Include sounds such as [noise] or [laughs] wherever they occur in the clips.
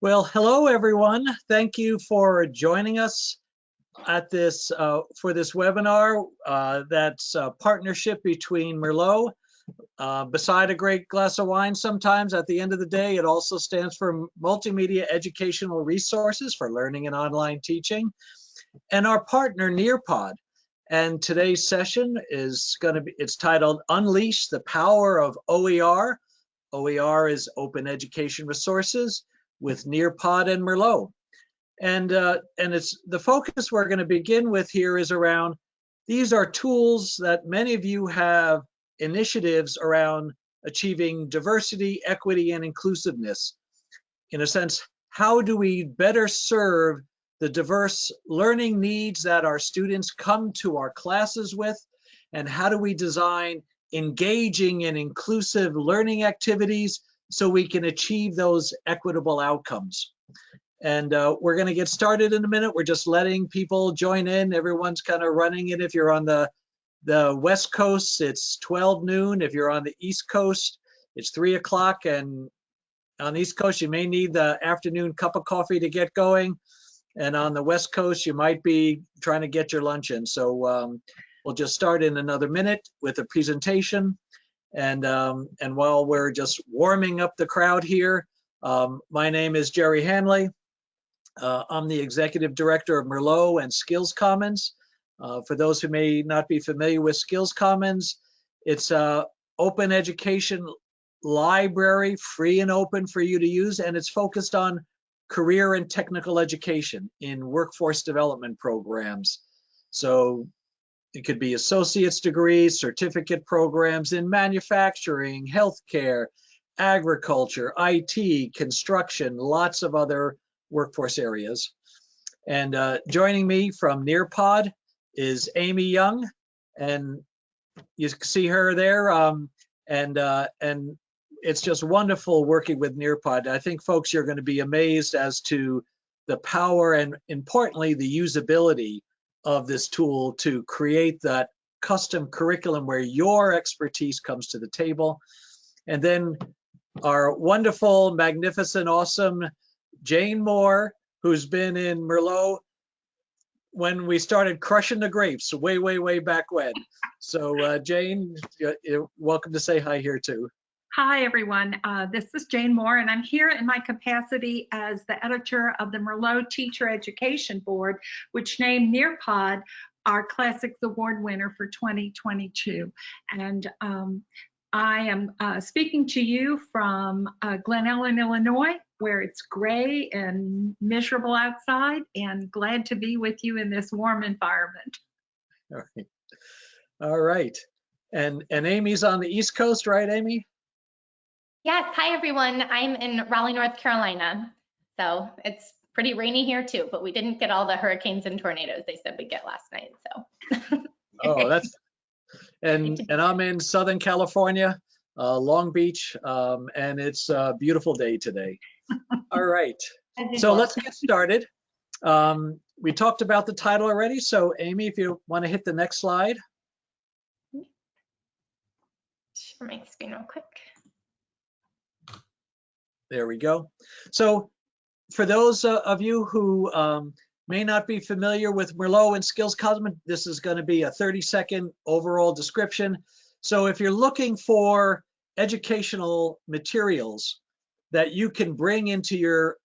Well, hello everyone. Thank you for joining us at this uh, for this webinar. Uh, that's a partnership between Merlot. Uh, beside a great glass of wine, sometimes at the end of the day, it also stands for Multimedia Educational Resources for Learning and Online Teaching, and our partner Nearpod. And today's session is going to be it's titled Unleash the Power of OER. OER is Open Education Resources with Nearpod and Merlot. And, uh, and it's the focus we're going to begin with here is around these are tools that many of you have initiatives around achieving diversity, equity, and inclusiveness. In a sense, how do we better serve the diverse learning needs that our students come to our classes with? And how do we design engaging and inclusive learning activities so we can achieve those equitable outcomes. And uh, we're going to get started in a minute. We're just letting people join in. Everyone's kind of running it. If you're on the the West Coast, it's 12 noon. If you're on the East Coast, it's three o'clock. And on the East Coast, you may need the afternoon cup of coffee to get going. And on the West Coast, you might be trying to get your lunch in. So um, we'll just start in another minute with a presentation. And, um, and while we're just warming up the crowd here, um, my name is Jerry Hanley. Uh, I'm the executive director of Merlot and Skills Commons. Uh, for those who may not be familiar with Skills Commons, it's a open education library, free and open for you to use, and it's focused on career and technical education in workforce development programs. So it could be associate's degrees, certificate programs in manufacturing, healthcare, agriculture, IT, construction, lots of other workforce areas. And uh, joining me from Nearpod is Amy Young, and you see her there. Um, and uh, and it's just wonderful working with Nearpod. I think folks you're going to be amazed as to the power and importantly the usability of this tool to create that custom curriculum where your expertise comes to the table. And then our wonderful, magnificent, awesome Jane Moore, who's been in Merlot when we started crushing the grapes way, way, way back when. So uh, Jane, welcome to say hi here too. Hi, everyone. Uh, this is Jane Moore, and I'm here in my capacity as the editor of the Merlot Teacher Education Board, which named Nearpod our Classics Award winner for 2022. And um, I am uh, speaking to you from uh, Glen Ellyn, Illinois, where it's gray and miserable outside, and glad to be with you in this warm environment. All right. All right. And, and Amy's on the East Coast, right, Amy? Yes, hi everyone. I'm in Raleigh, North Carolina. So it's pretty rainy here too, but we didn't get all the hurricanes and tornadoes they said we'd get last night. So. [laughs] oh, that's and and I'm in Southern California, uh, Long Beach, um, and it's a beautiful day today. [laughs] all right, so let's get started. Um, we talked about the title already, so Amy, if you want to hit the next slide. Share my screen real quick. There we go. So for those uh, of you who um, may not be familiar with Merlot and Skills this is going to be a 30 second overall description. So if you're looking for educational materials that you can bring into your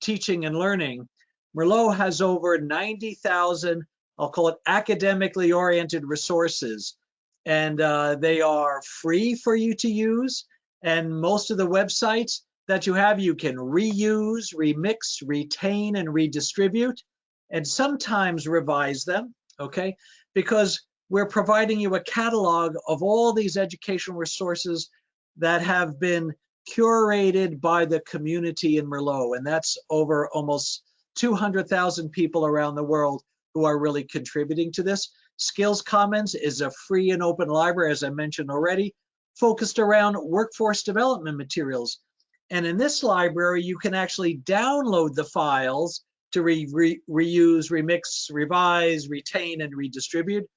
teaching and learning, Merlot has over 90,000, I'll call it academically oriented resources. And uh, they are free for you to use. And most of the websites that you have, you can reuse, remix, retain, and redistribute, and sometimes revise them, okay? Because we're providing you a catalog of all these educational resources that have been curated by the community in Merlot, and that's over almost 200,000 people around the world who are really contributing to this. Skills Commons is a free and open library, as I mentioned already, focused around workforce development materials and in this library, you can actually download the files to re re reuse, remix, revise, retain, and redistribute.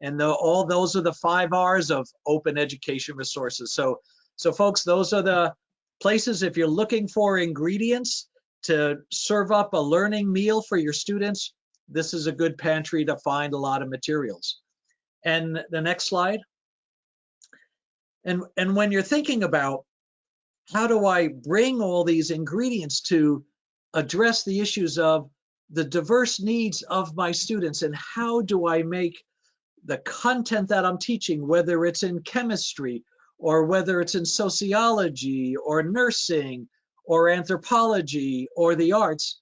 And the, all those are the five R's of open education resources. So, so folks, those are the places if you're looking for ingredients to serve up a learning meal for your students, this is a good pantry to find a lot of materials. And the next slide. And, and when you're thinking about how do I bring all these ingredients to address the issues of the diverse needs of my students? And how do I make the content that I'm teaching, whether it's in chemistry or whether it's in sociology or nursing or anthropology or the arts,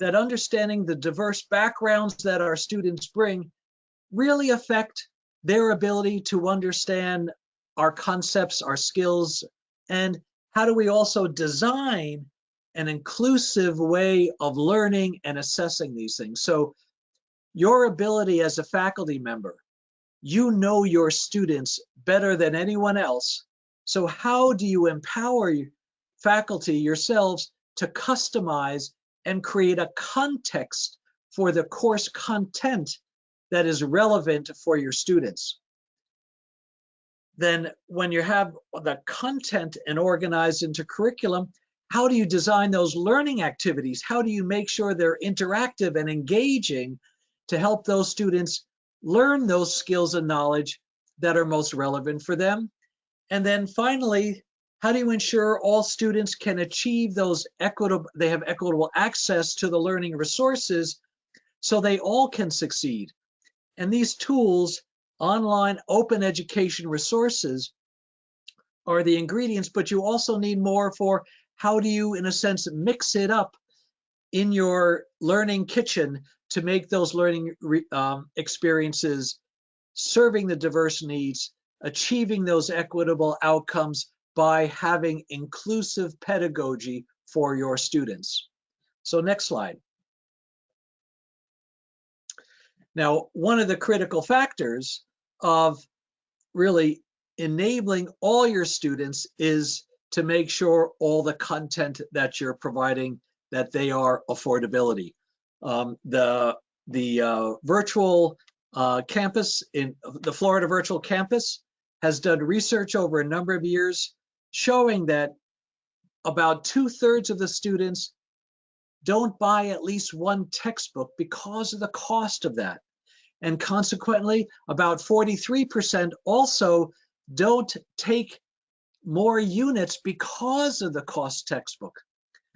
that understanding the diverse backgrounds that our students bring really affect their ability to understand our concepts, our skills, and how do we also design an inclusive way of learning and assessing these things. So your ability as a faculty member, you know your students better than anyone else. So how do you empower faculty yourselves to customize and create a context for the course content that is relevant for your students? Then when you have the content and organized into curriculum, how do you design those learning activities? How do you make sure they're interactive and engaging to help those students learn those skills and knowledge that are most relevant for them? And then finally, how do you ensure all students can achieve those equitable, they have equitable access to the learning resources so they all can succeed? And these tools, online open education resources, are the ingredients, but you also need more for how do you, in a sense, mix it up in your learning kitchen to make those learning um, experiences serving the diverse needs, achieving those equitable outcomes by having inclusive pedagogy for your students. So next slide. Now, one of the critical factors of really enabling all your students is to make sure all the content that you're providing that they are affordability. Um, the the uh, virtual uh, campus in the Florida Virtual Campus has done research over a number of years showing that about two thirds of the students don't buy at least one textbook because of the cost of that. And consequently, about 43% also don't take more units because of the cost textbook.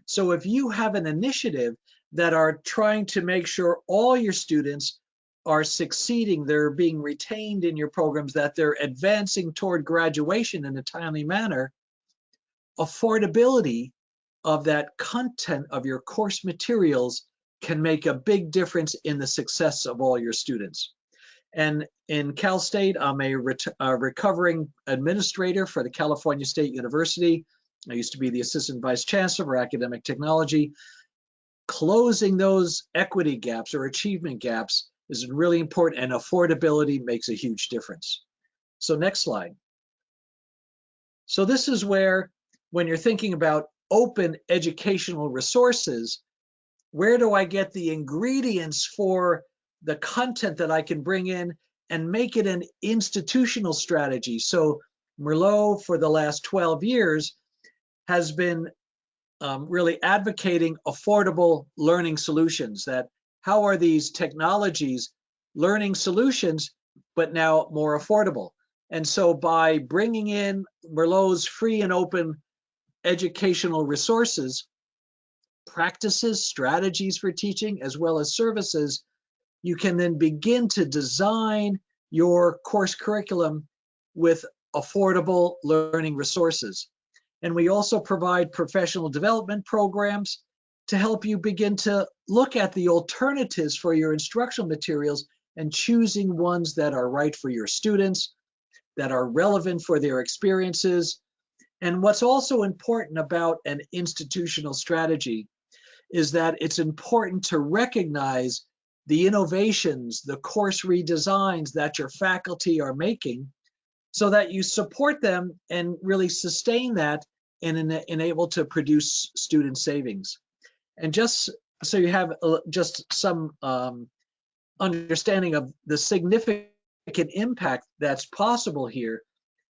So if you have an initiative that are trying to make sure all your students are succeeding, they're being retained in your programs, that they're advancing toward graduation in a timely manner, affordability of that content of your course materials can make a big difference in the success of all your students. And in Cal State, I'm a, a, recovering administrator for the California State University. I used to be the assistant vice chancellor for academic technology. Closing those equity gaps or achievement gaps is really important and affordability makes a huge difference. So next slide. So this is where, when you're thinking about open educational resources, where do I get the ingredients for the content that I can bring in and make it an institutional strategy. So Merlot for the last 12 years has been um, really advocating affordable learning solutions that how are these technologies learning solutions, but now more affordable. And so by bringing in Merlot's free and open educational resources, practices, strategies for teaching, as well as services, you can then begin to design your course curriculum with affordable learning resources. And we also provide professional development programs to help you begin to look at the alternatives for your instructional materials and choosing ones that are right for your students, that are relevant for their experiences. And what's also important about an institutional strategy is that it's important to recognize the innovations, the course redesigns that your faculty are making so that you support them and really sustain that and enable to produce student savings. And just so you have just some um, understanding of the significant impact that's possible here,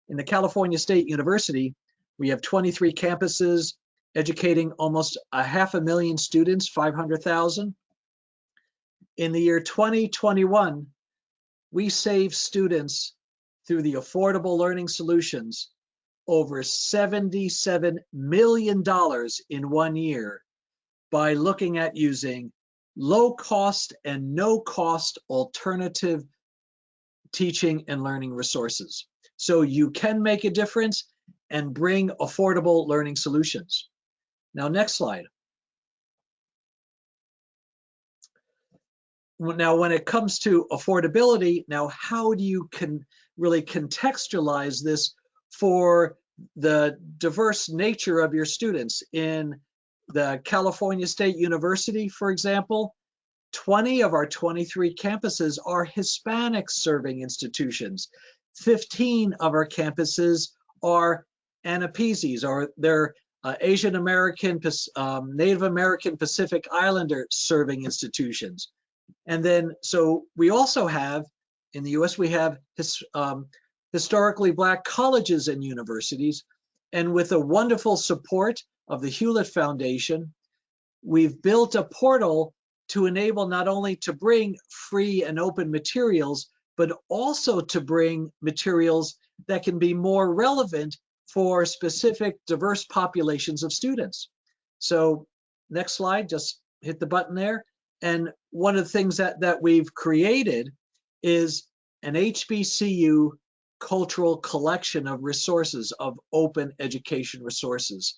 in the California State University, we have 23 campuses, educating almost a half a million students, 500,000. In the year 2021, we saved students through the Affordable Learning Solutions over $77 million in one year by looking at using low cost and no cost alternative teaching and learning resources. So you can make a difference and bring affordable learning solutions. Now, next slide. Now, when it comes to affordability, now how do you can really contextualize this for the diverse nature of your students? In the California State University, for example, 20 of our 23 campuses are Hispanic serving institutions. 15 of our campuses are AANAPISIs, or they're uh, Asian American, um, Native American Pacific Islander serving institutions. And then, so we also have, in the US, we have his, um, historically Black colleges and universities. And with the wonderful support of the Hewlett Foundation, we've built a portal to enable not only to bring free and open materials, but also to bring materials that can be more relevant for specific diverse populations of students. So next slide, just hit the button there. And one of the things that, that we've created is an HBCU cultural collection of resources, of open education resources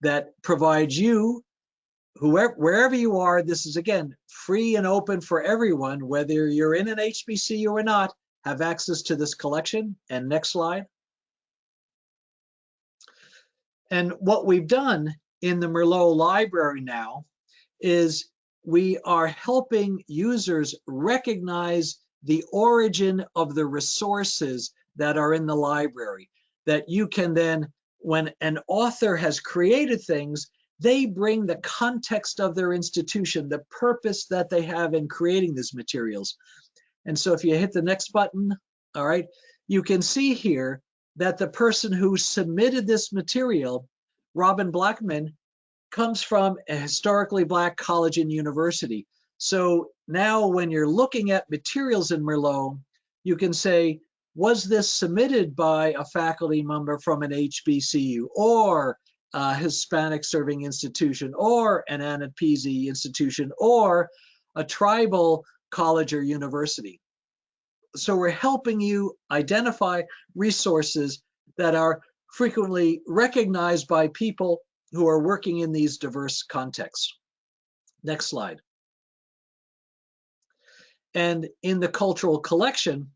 that provides you, whoever, wherever you are, this is again, free and open for everyone, whether you're in an HBCU or not, have access to this collection. And next slide. And what we've done in the Merlot library now is we are helping users recognize the origin of the resources that are in the library that you can then, when an author has created things, they bring the context of their institution, the purpose that they have in creating these materials. And so if you hit the next button, all right, you can see here that the person who submitted this material, Robin Blackman, comes from a historically black college and university. So now when you're looking at materials in Merlot, you can say, was this submitted by a faculty member from an HBCU or a Hispanic serving institution or an AANAPISI institution or a tribal college or university? So we're helping you identify resources that are frequently recognized by people who are working in these diverse contexts. Next slide. And in the cultural collection,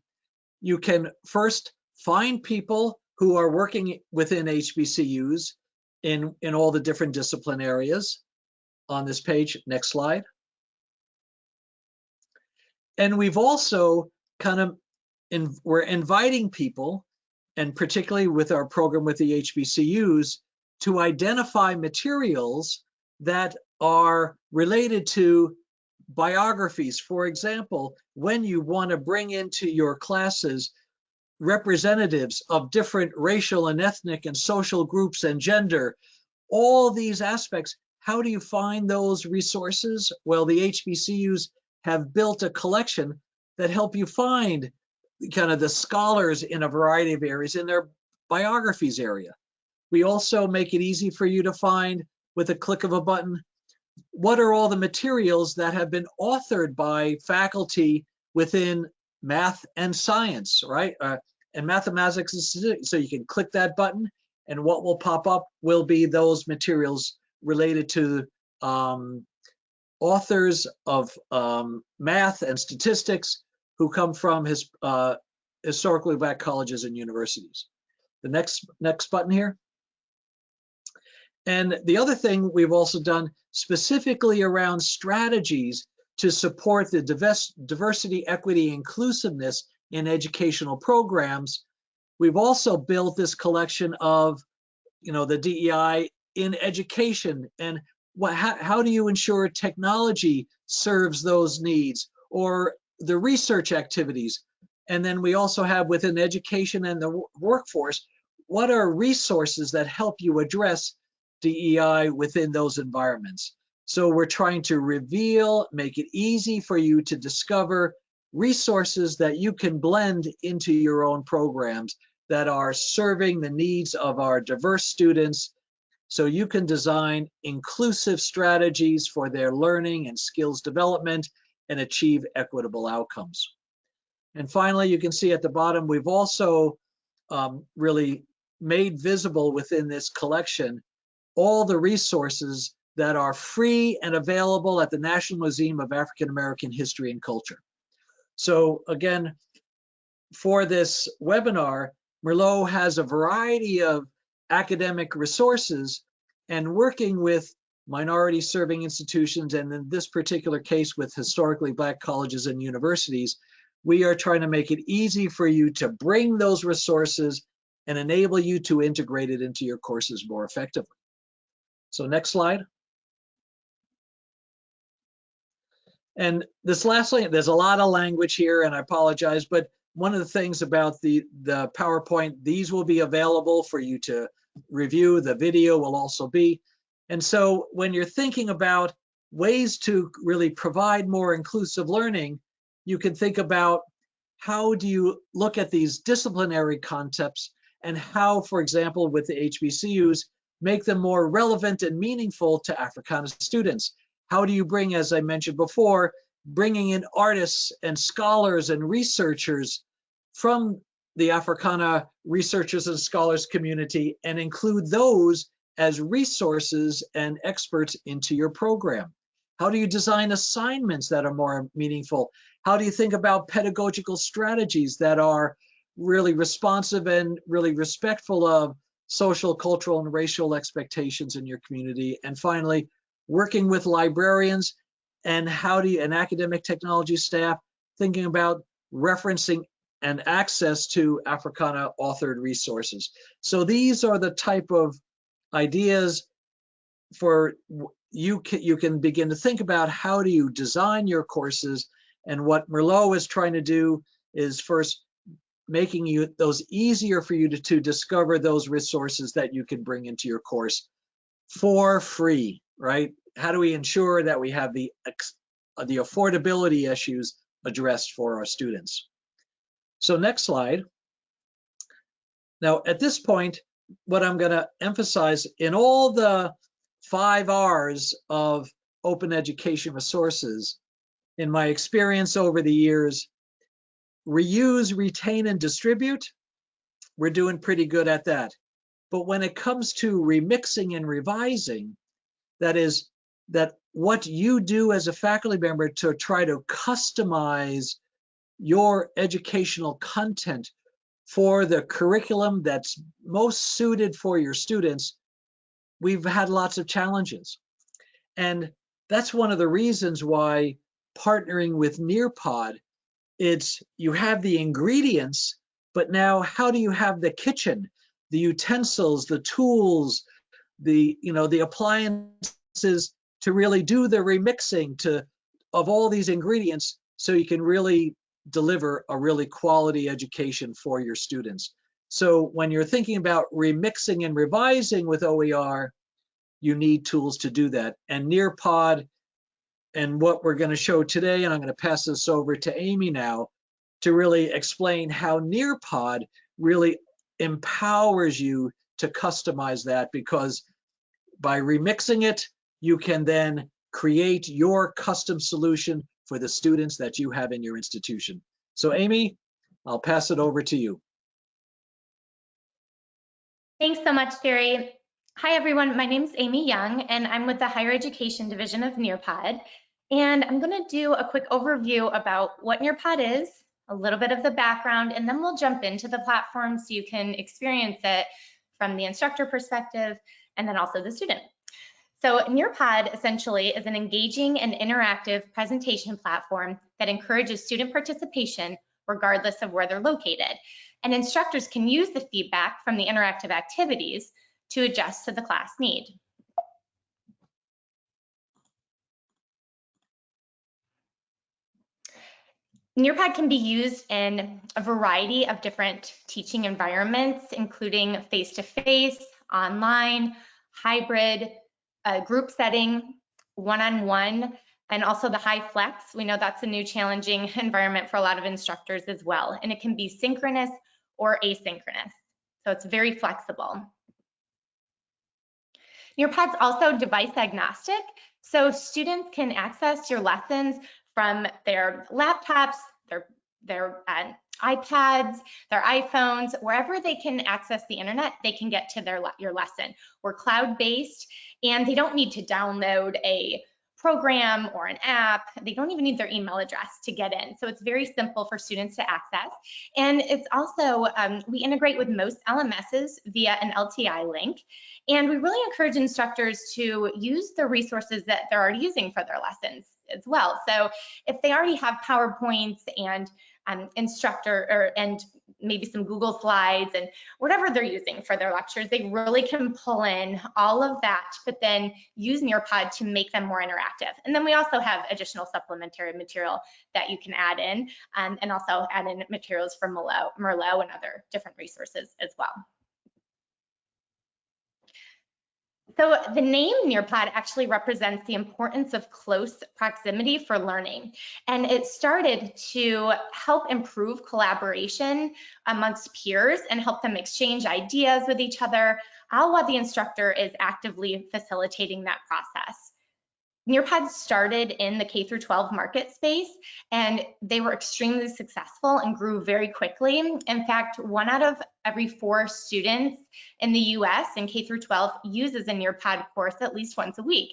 you can first find people who are working within HBCUs in, in all the different discipline areas on this page. Next slide. And we've also kind of, in, we're inviting people, and particularly with our program with the HBCUs, to identify materials that are related to biographies. For example, when you want to bring into your classes representatives of different racial and ethnic and social groups and gender, all these aspects, how do you find those resources? Well, the HBCUs have built a collection that help you find kind of the scholars in a variety of areas in their biographies area. We also make it easy for you to find with a click of a button what are all the materials that have been authored by faculty within math and science, right? Uh, and mathematics. So you can click that button and what will pop up will be those materials related to um, authors of um, math and statistics who come from his uh, historically black colleges and universities. The next next button here. And the other thing we've also done specifically around strategies to support the diversity, equity, inclusiveness in educational programs, we've also built this collection of, you know, the DEI in education and what, how, how do you ensure technology serves those needs or the research activities. And then we also have within education and the workforce, what are resources that help you address DEI within those environments. So we're trying to reveal, make it easy for you to discover resources that you can blend into your own programs that are serving the needs of our diverse students so you can design inclusive strategies for their learning and skills development and achieve equitable outcomes. And finally, you can see at the bottom, we've also um, really made visible within this collection all the resources that are free and available at the National Museum of African American History and Culture. So again, for this webinar, Merlot has a variety of academic resources and working with minority serving institutions, and in this particular case with historically black colleges and universities, we are trying to make it easy for you to bring those resources and enable you to integrate it into your courses more effectively. So next slide. And this last thing, there's a lot of language here and I apologize, but one of the things about the, the PowerPoint, these will be available for you to review. The video will also be. And so when you're thinking about ways to really provide more inclusive learning, you can think about how do you look at these disciplinary concepts and how, for example, with the HBCUs, make them more relevant and meaningful to Africana students. How do you bring, as I mentioned before, bringing in artists and scholars and researchers from the Africana researchers and scholars community and include those as resources and experts into your program? How do you design assignments that are more meaningful? How do you think about pedagogical strategies that are really responsive and really respectful of social, cultural, and racial expectations in your community? And finally, working with librarians and how do you, and academic technology staff, thinking about referencing and access to Africana authored resources. So these are the type of ideas for you can, you can begin to think about how do you design your courses and what Merlot is trying to do is first making you those easier for you to, to discover those resources that you can bring into your course for free, right? how do we ensure that we have the, uh, the affordability issues addressed for our students? So next slide. Now, at this point, what I'm going to emphasize in all the five R's of open education resources, in my experience over the years, reuse, retain, and distribute, we're doing pretty good at that. But when it comes to remixing and revising, that is that what you do as a faculty member to try to customize your educational content for the curriculum that's most suited for your students, we've had lots of challenges. And that's one of the reasons why partnering with Nearpod, it's you have the ingredients, but now how do you have the kitchen, the utensils, the tools, the you know the appliances to really do the remixing to of all these ingredients so you can really deliver a really quality education for your students. So when you're thinking about remixing and revising with OER, you need tools to do that. And Nearpod and what we're going to show today, and I'm going to pass this over to Amy now to really explain how Nearpod really empowers you to customize that because by remixing it, you can then create your custom solution for the students that you have in your institution. So Amy, I'll pass it over to you. Thanks so much, Jerry. Hi, everyone. My name is Amy Young, and I'm with the Higher Education Division of Nearpod. And I'm going to do a quick overview about what Nearpod is, a little bit of the background, and then we'll jump into the platform so you can experience it from the instructor perspective and then also the student. So Nearpod essentially is an engaging and interactive presentation platform that encourages student participation regardless of where they're located. And instructors can use the feedback from the interactive activities to adjust to the class need. Nearpod can be used in a variety of different teaching environments, including face-to-face, -face, online, hybrid, uh, group setting, one-on-one, and also the high flex. We know that's a new challenging [laughs] environment for a lot of instructors as well. And it can be synchronous or asynchronous. So it's very flexible. Nearpod's also device agnostic. So students can access your lessons from their laptops, their, uh, iPads, their iPhones, wherever they can access the internet, they can get to their your lesson. We're cloud-based and they don't need to download a program or an app. They don't even need their email address to get in. So it's very simple for students to access. And it's also, um, we integrate with most LMSs via an LTI link. And we really encourage instructors to use the resources that they're already using for their lessons as well. So if they already have PowerPoints and um, instructor or and maybe some Google Slides and whatever they're using for their lectures, they really can pull in all of that, but then use Nearpod to make them more interactive. And then we also have additional supplementary material that you can add in um, and also add in materials from Merlot, Merlot and other different resources as well. So the name Nearpod actually represents the importance of close proximity for learning. And it started to help improve collaboration amongst peers and help them exchange ideas with each other, all while the instructor is actively facilitating that process. Nearpod started in the K through 12 market space and they were extremely successful and grew very quickly. In fact, one out of every four students in the US in K through 12 uses a Nearpod course at least once a week.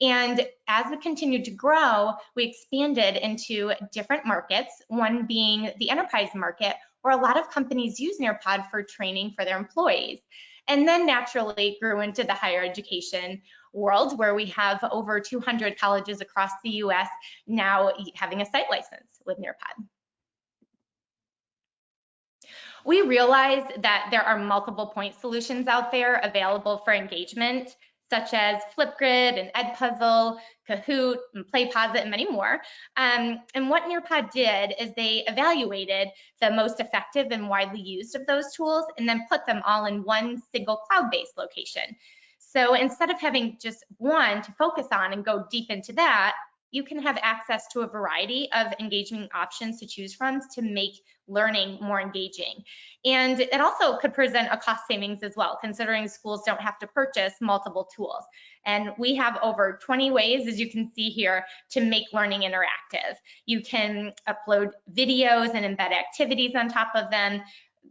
And as we continued to grow, we expanded into different markets, one being the enterprise market, where a lot of companies use Nearpod for training for their employees. And then naturally grew into the higher education world where we have over 200 colleges across the US now having a site license with Nearpod. We realize that there are multiple point solutions out there available for engagement, such as Flipgrid and Edpuzzle, Kahoot, and PlayPosit, and many more. Um, and what Nearpod did is they evaluated the most effective and widely used of those tools and then put them all in one single cloud-based location. So instead of having just one to focus on and go deep into that, you can have access to a variety of engagement options to choose from to make learning more engaging. And it also could present a cost savings as well, considering schools don't have to purchase multiple tools. And we have over 20 ways, as you can see here, to make learning interactive. You can upload videos and embed activities on top of them.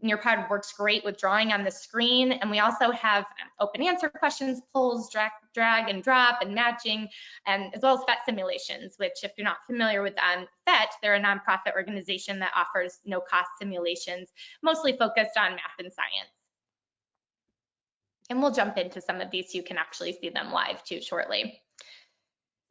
Nearpod works great with drawing on the screen. And we also have open answer questions, polls, drag, drag and drop and matching, and as well as PhET simulations, which if you're not familiar with um, PhET, they're a nonprofit organization that offers no cost simulations, mostly focused on math and science. And we'll jump into some of these so you can actually see them live too shortly.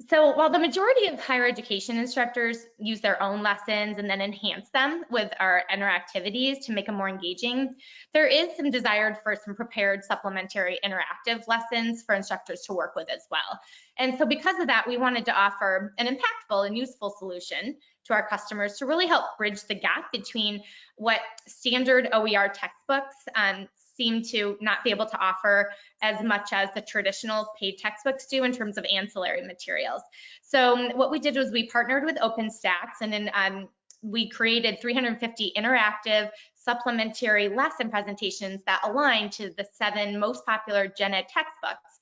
So while the majority of higher education instructors use their own lessons and then enhance them with our interactivities to make them more engaging, there is some desired for some prepared supplementary interactive lessons for instructors to work with as well. And so because of that, we wanted to offer an impactful and useful solution to our customers to really help bridge the gap between what standard OER textbooks um, seem to not be able to offer as much as the traditional paid textbooks do in terms of ancillary materials. So um, what we did was we partnered with OpenStax and then um, we created 350 interactive supplementary lesson presentations that align to the seven most popular gen ed textbooks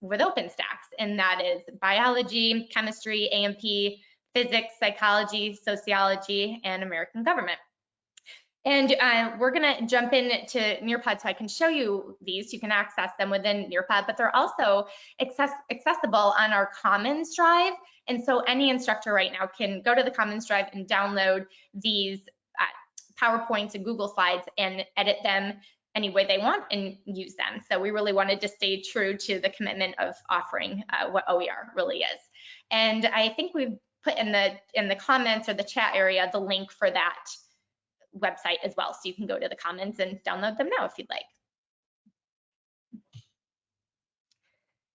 with OpenStax, and that is biology, chemistry, A&P, physics, psychology, sociology, and American government. And uh, we're gonna jump into Nearpod so I can show you these. You can access them within Nearpod, but they're also access accessible on our Commons Drive. And so any instructor right now can go to the Commons Drive and download these uh, PowerPoints and Google Slides and edit them any way they want and use them. So we really wanted to stay true to the commitment of offering uh, what OER really is. And I think we've put in the in the comments or the chat area the link for that website as well. So you can go to the comments and download them now if you'd like.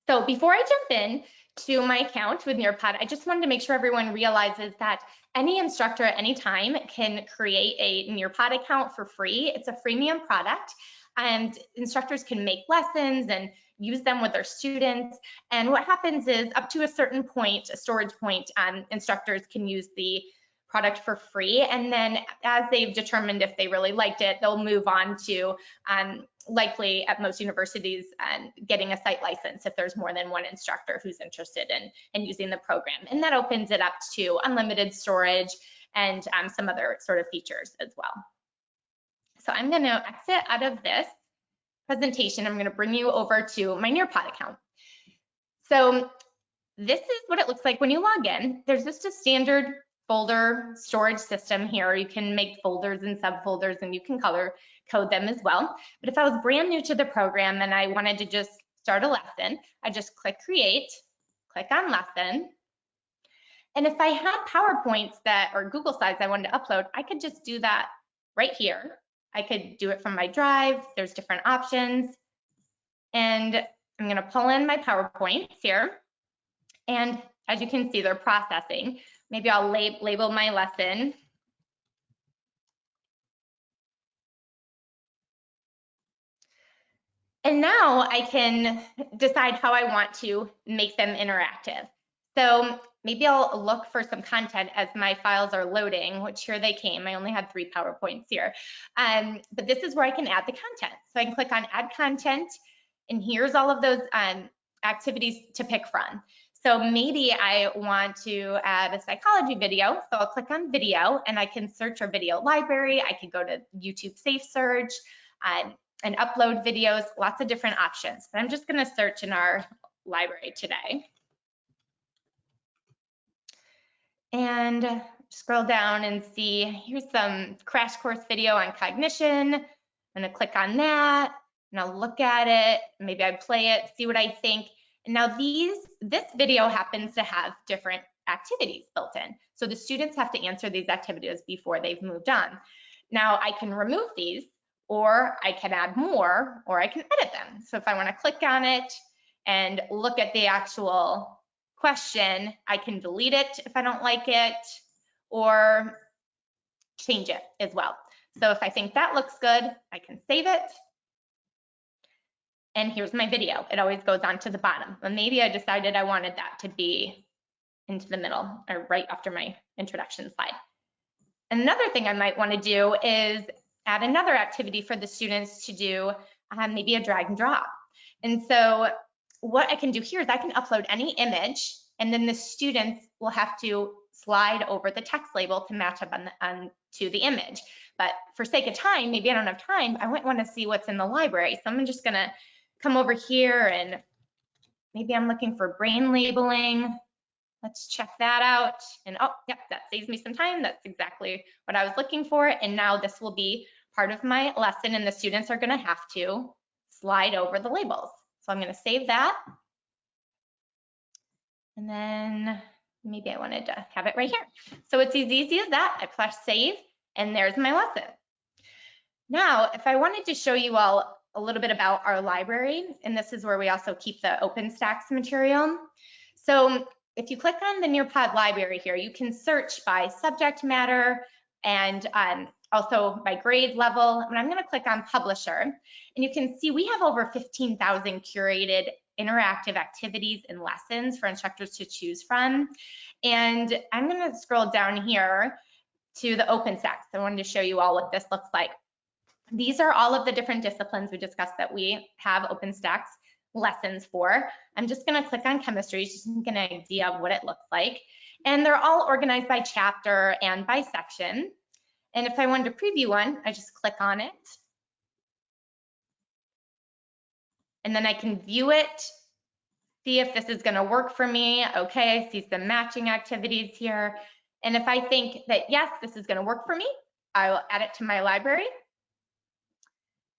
So before I jump in to my account with Nearpod, I just wanted to make sure everyone realizes that any instructor at any time can create a Nearpod account for free. It's a freemium product. and instructors can make lessons and use them with their students. And what happens is up to a certain point, a storage point, um, instructors can use the product for free. And then as they've determined if they really liked it, they'll move on to um, likely at most universities um, getting a site license if there's more than one instructor who's interested in, in using the program. And that opens it up to unlimited storage and um, some other sort of features as well. So I'm going to exit out of this presentation. I'm going to bring you over to my Nearpod account. So this is what it looks like when you log in. There's just a standard folder storage system here. You can make folders and subfolders and you can color code them as well. But if I was brand new to the program and I wanted to just start a lesson, I just click create, click on lesson. And if I had PowerPoints that or Google Slides I wanted to upload, I could just do that right here. I could do it from my drive. There's different options. And I'm going to pull in my PowerPoints here. And as you can see, they're processing. Maybe I'll lab label my lesson. And now I can decide how I want to make them interactive. So maybe I'll look for some content as my files are loading, which here they came. I only had three PowerPoints here. Um, but this is where I can add the content. So I can click on add content and here's all of those um, activities to pick from. So maybe I want to add a psychology video. So I'll click on video and I can search our video library. I can go to YouTube Safe Search um, and upload videos, lots of different options. But I'm just gonna search in our library today. And scroll down and see, here's some crash course video on cognition. I'm gonna click on that and I'll look at it. Maybe I play it, see what I think. Now these, this video happens to have different activities built in. So the students have to answer these activities before they've moved on. Now I can remove these or I can add more or I can edit them. So if I wanna click on it and look at the actual question, I can delete it if I don't like it or change it as well. So if I think that looks good, I can save it and here's my video. It always goes on to the bottom. But maybe I decided I wanted that to be into the middle or right after my introduction slide. Another thing I might want to do is add another activity for the students to do, um, maybe a drag and drop. And so what I can do here is I can upload any image and then the students will have to slide over the text label to match up on, the, on to the image. But for sake of time, maybe I don't have time, I might want to see what's in the library. So I'm just gonna come over here and maybe I'm looking for brain labeling. Let's check that out. And oh, yep, that saves me some time. That's exactly what I was looking for. And now this will be part of my lesson and the students are gonna have to slide over the labels. So I'm gonna save that. And then maybe I wanted to have it right here. So it's as easy as that. I press save and there's my lesson. Now, if I wanted to show you all a little bit about our library, and this is where we also keep the OpenStax material. So if you click on the Nearpod library here, you can search by subject matter and um, also by grade level. And I'm going to click on publisher, and you can see we have over 15,000 curated interactive activities and lessons for instructors to choose from. And I'm going to scroll down here to the OpenStax. I wanted to show you all what this looks like. These are all of the different disciplines we discussed that we have OpenStax lessons for. I'm just gonna click on chemistry just to get an idea of what it looks like. And they're all organized by chapter and by section. And if I wanted to preview one, I just click on it. And then I can view it, see if this is gonna work for me. Okay, I see some matching activities here. And if I think that, yes, this is gonna work for me, I will add it to my library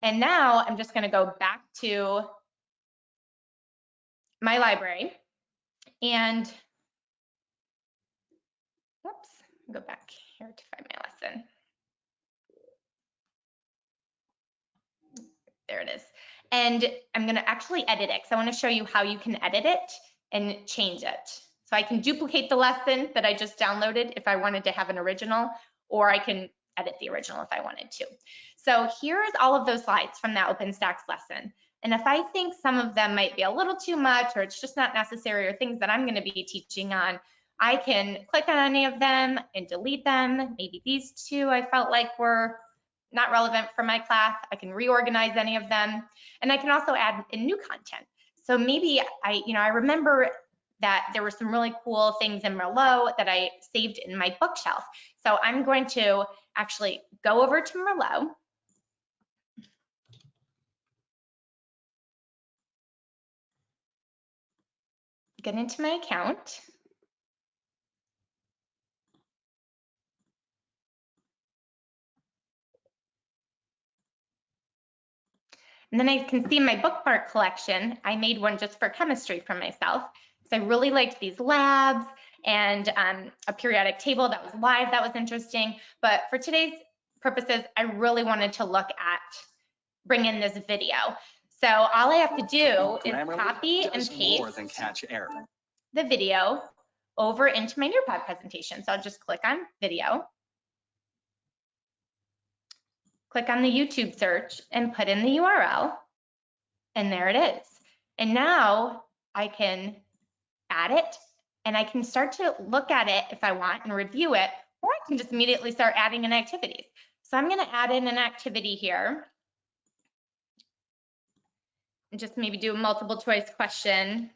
and now I'm just going to go back to my library and whoops, go back here to find my lesson. There it is. And I'm going to actually edit it because I want to show you how you can edit it and change it. So I can duplicate the lesson that I just downloaded if I wanted to have an original, or I can edit the original if I wanted to. So here's all of those slides from that OpenStax lesson. And if I think some of them might be a little too much or it's just not necessary or things that I'm gonna be teaching on, I can click on any of them and delete them. Maybe these two I felt like were not relevant for my class. I can reorganize any of them. And I can also add in new content. So maybe I, you know, I remember that there were some really cool things in Merlot that I saved in my bookshelf. So I'm going to actually go over to Merlot. Get into my account. And then I can see my bookmark collection. I made one just for chemistry for myself. So I really liked these labs and um, a periodic table that was live, that was interesting. But for today's purposes, I really wanted to look at, bring in this video. So all I have to do is copy and paste More than catch error. the video over into my Nearpod presentation. So I'll just click on video, click on the YouTube search and put in the URL. And there it is. And now I can add it and I can start to look at it if I want and review it, or I can just immediately start adding in activities. So I'm gonna add in an activity here. And just maybe do a multiple choice question.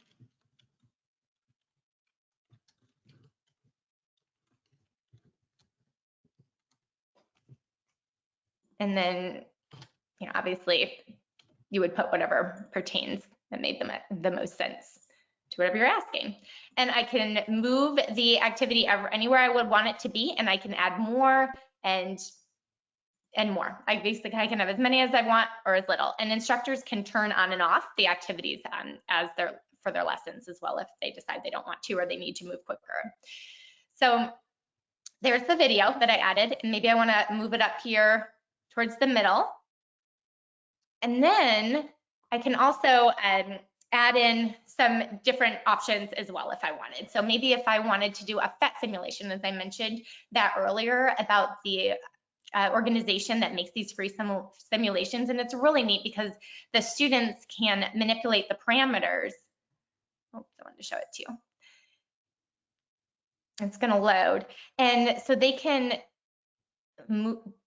And then, you know, obviously you would put whatever pertains that made the, the most sense to whatever you're asking. And I can move the activity ever, anywhere I would want it to be, and I can add more and and more. I basically I can have as many as I want or as little. And instructors can turn on and off the activities on as their for their lessons as well if they decide they don't want to or they need to move quicker. So there's the video that I added, and maybe I want to move it up here towards the middle. And then I can also um, add in some different options as well if I wanted. So maybe if I wanted to do a PhET simulation, as I mentioned that earlier about the uh, organization that makes these free sim simulations. And it's really neat because the students can manipulate the parameters. Oh, I wanted to show it to you. It's going to load. And so they can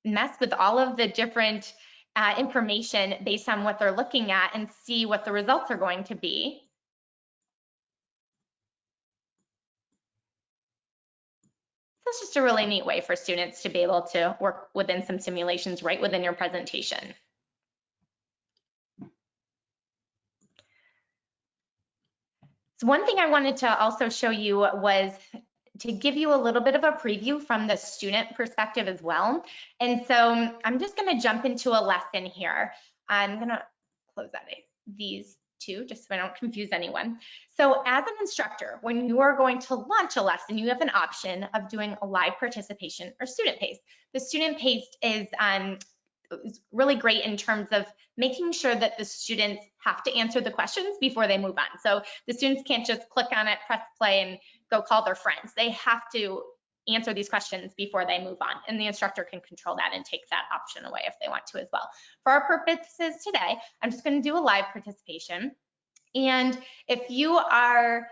mess with all of the different uh, information based on what they're looking at and see what the results are going to be. So it's just a really neat way for students to be able to work within some simulations right within your presentation. So one thing I wanted to also show you was to give you a little bit of a preview from the student perspective as well. And so I'm just gonna jump into a lesson here. I'm gonna close out these two just so I don't confuse anyone. So as an instructor, when you are going to launch a lesson, you have an option of doing a live participation or student pace. The student pace is um, really great in terms of making sure that the students have to answer the questions before they move on. So the students can't just click on it, press play and go call their friends. They have to answer these questions before they move on and the instructor can control that and take that option away if they want to as well. For our purposes today, I'm just going to do a live participation. And if you are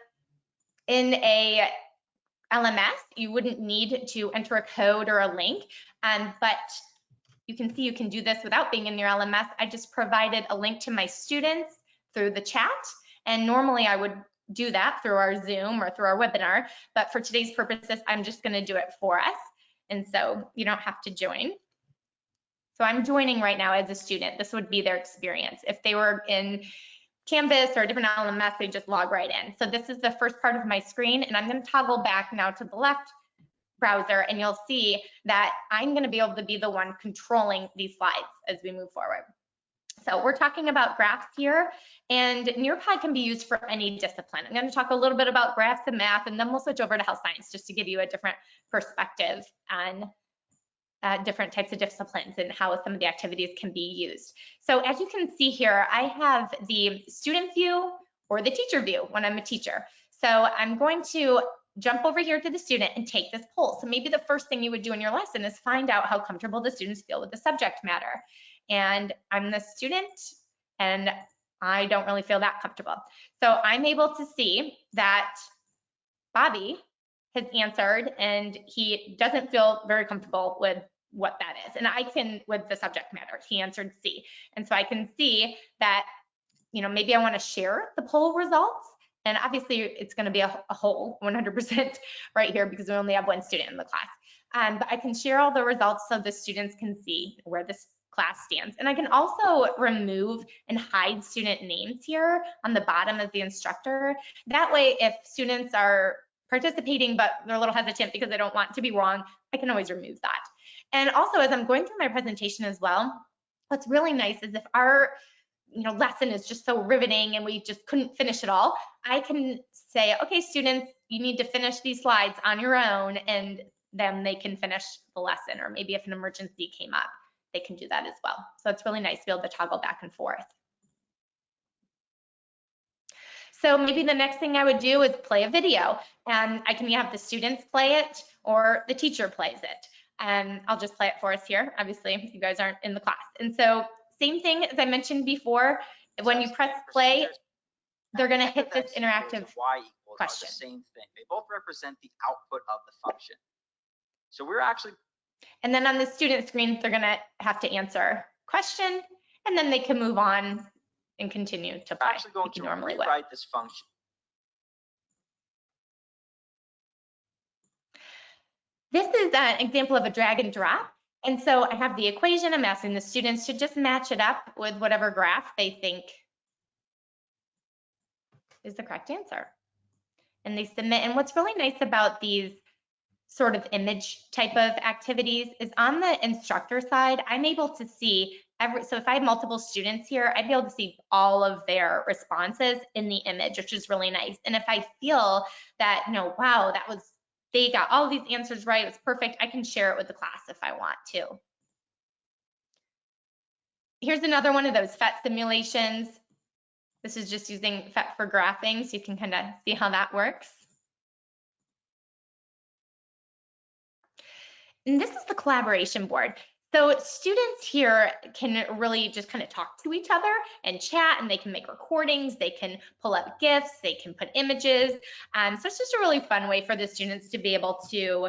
in a LMS, you wouldn't need to enter a code or a link, um, but you can see you can do this without being in your LMS. I just provided a link to my students through the chat. And normally I would do that through our Zoom or through our webinar. But for today's purposes, I'm just going to do it for us. And so you don't have to join. So I'm joining right now as a student. This would be their experience. If they were in Canvas or a different LMS, they just log right in. So this is the first part of my screen, and I'm going to toggle back now to the left browser, and you'll see that I'm going to be able to be the one controlling these slides as we move forward. So we're talking about graphs here, and Nearpod can be used for any discipline. I'm going to talk a little bit about graphs and math, and then we'll switch over to health science just to give you a different perspective on uh, different types of disciplines and how some of the activities can be used. So as you can see here, I have the student view or the teacher view when I'm a teacher. So I'm going to jump over here to the student and take this poll. So maybe the first thing you would do in your lesson is find out how comfortable the students feel with the subject matter. And I'm the student and I don't really feel that comfortable. So I'm able to see that Bobby has answered and he doesn't feel very comfortable with what that is. And I can, with the subject matter, he answered C. And so I can see that, you know, maybe I want to share the poll results. And obviously it's going to be a, a whole 100% [laughs] right here because we only have one student in the class. Um, but I can share all the results so the students can see where this class stands. And I can also remove and hide student names here on the bottom of the instructor. That way, if students are participating, but they're a little hesitant because they don't want to be wrong, I can always remove that. And also, as I'm going through my presentation as well, what's really nice is if our you know, lesson is just so riveting and we just couldn't finish it all, I can say, okay, students, you need to finish these slides on your own and then they can finish the lesson. Or maybe if an emergency came up, they can do that as well. So it's really nice to be able to toggle back and forth. So maybe the next thing I would do is play a video and I can have the students play it or the teacher plays it. And I'll just play it for us here. Obviously, you guys aren't in the class. And so same thing as I mentioned before, when you press play, they're gonna hit this interactive y question. Same thing. They both represent the output of the function. So we're actually And then on the student screen, they're gonna have to answer question, and then they can move on and continue to play actually going to normally would. this function. This is an example of a drag and drop. And so I have the equation. I'm asking the students to just match it up with whatever graph they think is the correct answer. And they submit. And what's really nice about these sort of image type of activities is on the instructor side, I'm able to see every, so if I have multiple students here, I'd be able to see all of their responses in the image, which is really nice. And if I feel that, you know, wow, that was, they got all these answers right, it was perfect, I can share it with the class if I want to. Here's another one of those PhET simulations. This is just using PhET for graphing, so you can kind of see how that works. And this is the collaboration board. So students here can really just kind of talk to each other and chat and they can make recordings, they can pull up GIFs, they can put images. Um, so it's just a really fun way for the students to be able to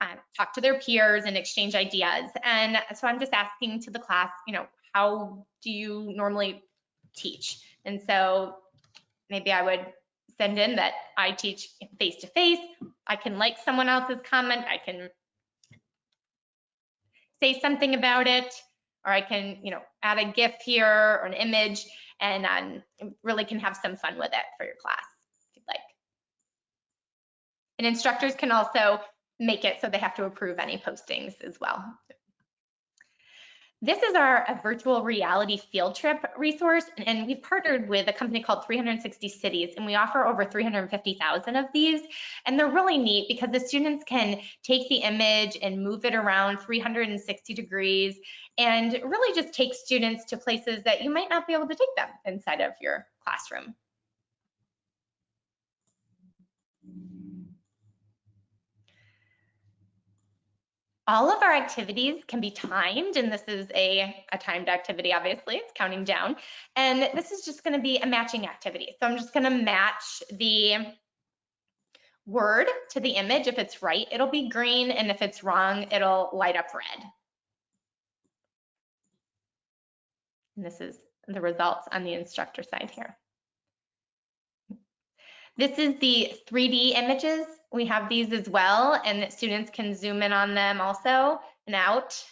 uh, talk to their peers and exchange ideas. And so I'm just asking to the class, you know, how do you normally teach? And so maybe I would send in that I teach face to face. I can like someone else's comment. I can say something about it, or I can, you know, add a GIF here or an image and um, really can have some fun with it for your class if you'd like. And instructors can also make it so they have to approve any postings as well. This is our a virtual reality field trip resource, and we've partnered with a company called 360 Cities, and we offer over 350,000 of these. And they're really neat because the students can take the image and move it around 360 degrees and really just take students to places that you might not be able to take them inside of your classroom. All of our activities can be timed, and this is a, a timed activity, obviously, it's counting down. And this is just gonna be a matching activity. So I'm just gonna match the word to the image. If it's right, it'll be green, and if it's wrong, it'll light up red. And this is the results on the instructor side here. This is the 3D images. We have these as well, and students can zoom in on them also and out.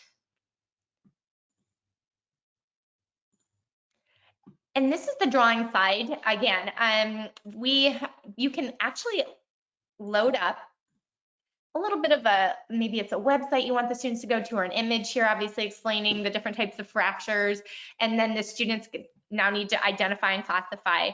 And this is the drawing side. Again, um, we you can actually load up a little bit of a, maybe it's a website you want the students to go to or an image here, obviously explaining the different types of fractures. And then the students now need to identify and classify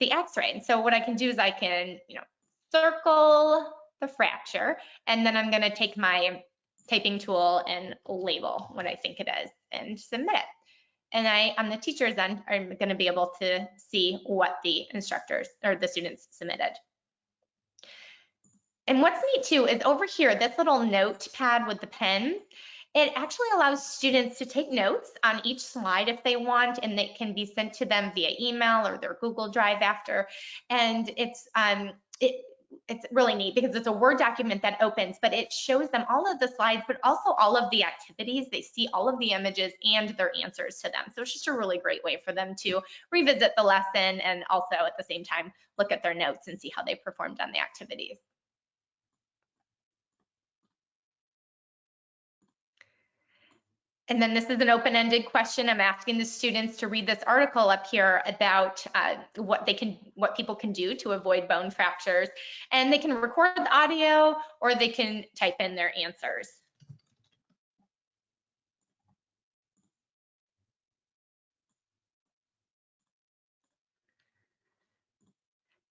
the x-ray. And so what I can do is I can, you know, circle the fracture, and then I'm gonna take my typing tool and label what I think it is and submit it. And I, on the teacher's end, I'm gonna be able to see what the instructors or the students submitted. and what's neat too is over here, this little notepad with the pen, it actually allows students to take notes on each slide if they want, and it can be sent to them via email or their Google Drive after. And it's um, it, it's really neat because it's a Word document that opens, but it shows them all of the slides, but also all of the activities. They see all of the images and their answers to them. So it's just a really great way for them to revisit the lesson and also at the same time look at their notes and see how they performed on the activities. And then this is an open-ended question. I'm asking the students to read this article up here about uh, what they can, what people can do to avoid bone fractures. And they can record the audio or they can type in their answers.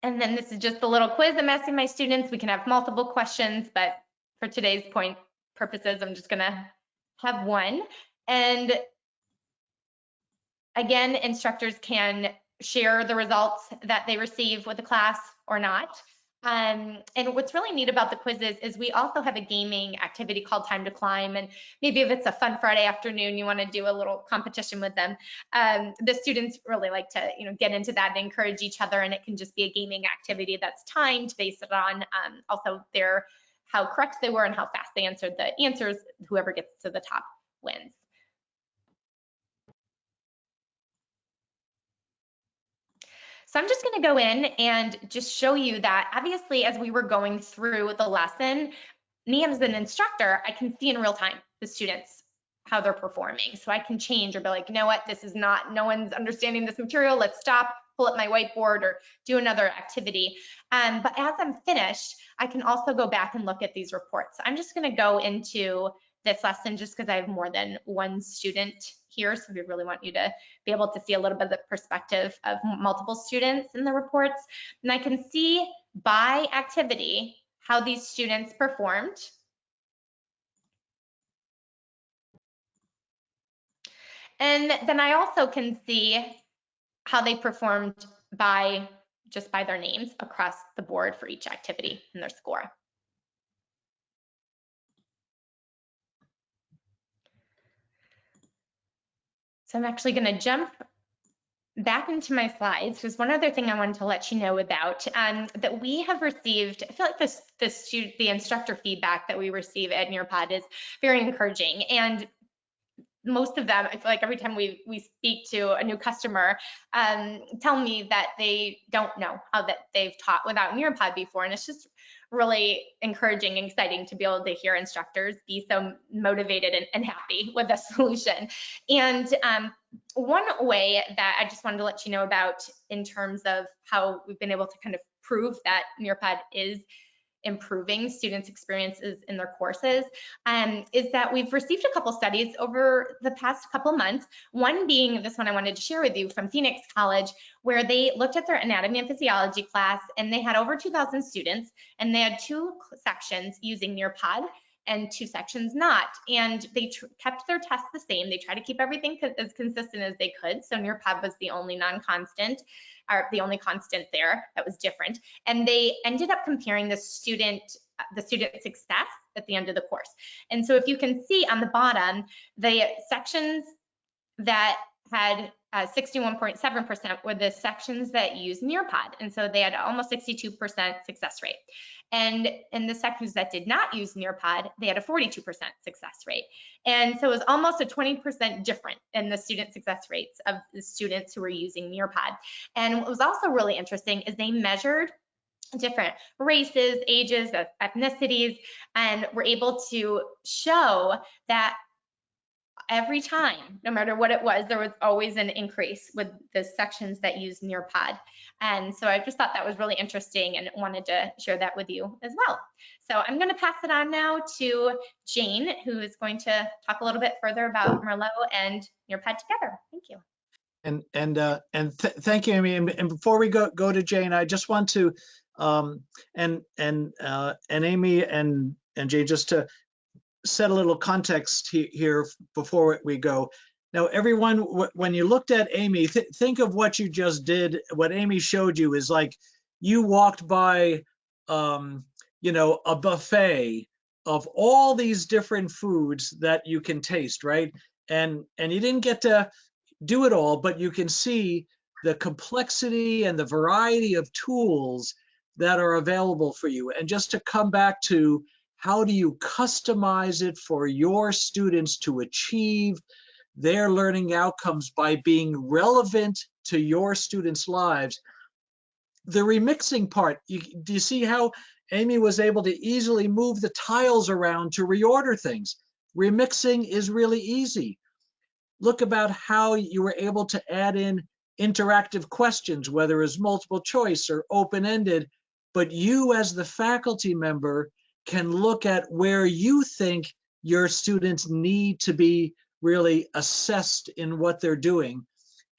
And then this is just a little quiz I'm asking my students. We can have multiple questions, but for today's point purposes, I'm just gonna have one. And again, instructors can share the results that they receive with the class or not. Um, and what's really neat about the quizzes is we also have a gaming activity called Time to Climb. And maybe if it's a fun Friday afternoon, you want to do a little competition with them. Um, the students really like to, you know, get into that and encourage each other. And it can just be a gaming activity that's timed based on um, also their how correct they were and how fast they answered the answers. Whoever gets to the top wins. So I'm just going to go in and just show you that obviously as we were going through the lesson, me as an instructor, I can see in real time the students how they're performing. So I can change or be like, you know what, this is not, no one's understanding this material. Let's stop, pull up my whiteboard or do another activity. Um, but as I'm finished, I can also go back and look at these reports. I'm just going to go into this lesson just because I have more than one student here. So we really want you to be able to see a little bit of the perspective of multiple students in the reports. And I can see by activity how these students performed. And then I also can see how they performed by just by their names across the board for each activity and their score. So I'm actually going to jump back into my slides. There's one other thing I wanted to let you know about um, that we have received. I feel like this, the student, the instructor feedback that we receive at Nearpod is very encouraging. And most of them, I feel like every time we we speak to a new customer, um, tell me that they don't know how that they've taught without Nearpod before, and it's just really encouraging and exciting to be able to hear instructors be so motivated and, and happy with the [laughs] solution. And um, one way that I just wanted to let you know about in terms of how we've been able to kind of prove that Nearpod is improving students' experiences in their courses um, is that we've received a couple studies over the past couple months. One being this one I wanted to share with you from Phoenix College, where they looked at their anatomy and physiology class and they had over 2,000 students and they had two sections using Nearpod and two sections not. And they kept their tests the same. They tried to keep everything co as consistent as they could. So Nearpod was the only non-constant are the only constant there that was different. And they ended up comparing the student the student success at the end of the course. And so if you can see on the bottom, the sections that had 61.7% uh, were the sections that use Nearpod. And so they had almost 62% success rate. And in the sections that did not use Nearpod, they had a 42% success rate. And so it was almost a 20% different in the student success rates of the students who were using Nearpod. And what was also really interesting is they measured different races, ages, ethnicities, and were able to show that every time, no matter what it was, there was always an increase with the sections that use Nearpod. And so I just thought that was really interesting and wanted to share that with you as well. So I'm going to pass it on now to Jane, who is going to talk a little bit further about Merlot and Nearpod together. Thank you. And and uh, and th thank you, Amy. And, before we go go to Jane, I just want to um, and and uh, and Amy and and Jane just to set a little context he here before we go. Now, everyone, when you looked at Amy, th think of what you just did. What Amy showed you is like you walked by, um, you know, a buffet of all these different foods that you can taste, right? And and you didn't get to do it all, but you can see the complexity and the variety of tools that are available for you. And just to come back to how do you customize it for your students to achieve their learning outcomes by being relevant to your students' lives. The remixing part, you, do you see how Amy was able to easily move the tiles around to reorder things? Remixing is really easy. Look about how you were able to add in interactive questions, whether it's multiple choice or open-ended, but you as the faculty member can look at where you think your students need to be really assessed in what they're doing.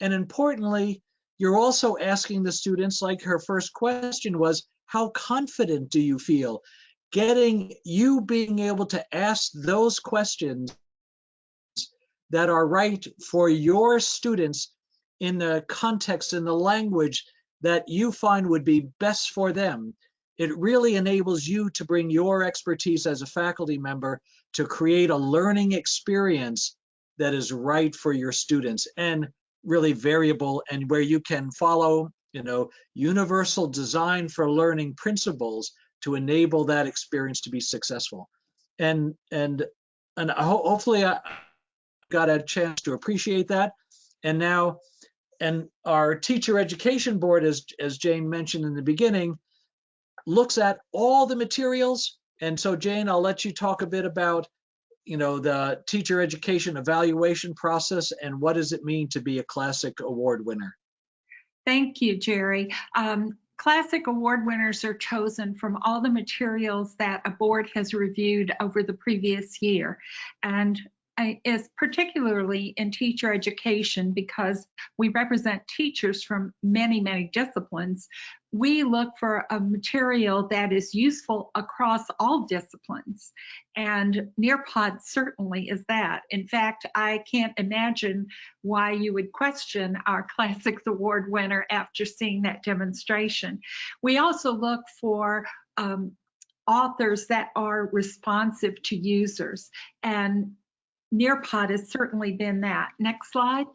And importantly, you're also asking the students, like her first question was, how confident do you feel? Getting you being able to ask those questions that are right for your students in the context and the language that you find would be best for them. It really enables you to bring your expertise as a faculty member to create a learning experience that is right for your students and really variable and where you can follow, you know, universal design for learning principles to enable that experience to be successful. And and and ho hopefully I got a chance to appreciate that. And now, and our teacher education board, as as Jane mentioned in the beginning, looks at all the materials. And so Jane, I'll let you talk a bit about you know, the teacher education evaluation process and what does it mean to be a classic award winner? Thank you, Jerry. Um, classic award winners are chosen from all the materials that a board has reviewed over the previous year. And is particularly in teacher education because we represent teachers from many, many disciplines. We look for a material that is useful across all disciplines. And Nearpod certainly is that. In fact, I can't imagine why you would question our [laughs] Classics Award winner after seeing that demonstration. We also look for um, authors that are responsive to users. And Nearpod has certainly been that. Next slide.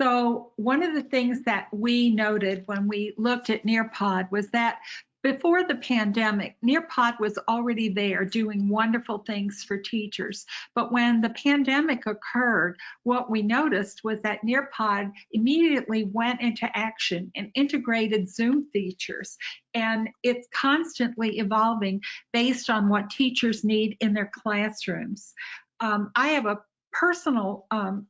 So one of the things that we noted when we looked at Nearpod was that before the pandemic, Nearpod was already there doing wonderful things for teachers. But when the pandemic occurred, what we noticed was that Nearpod immediately went into action and integrated Zoom features. And it's constantly evolving based on what teachers need in their classrooms. Um, I have a personal um,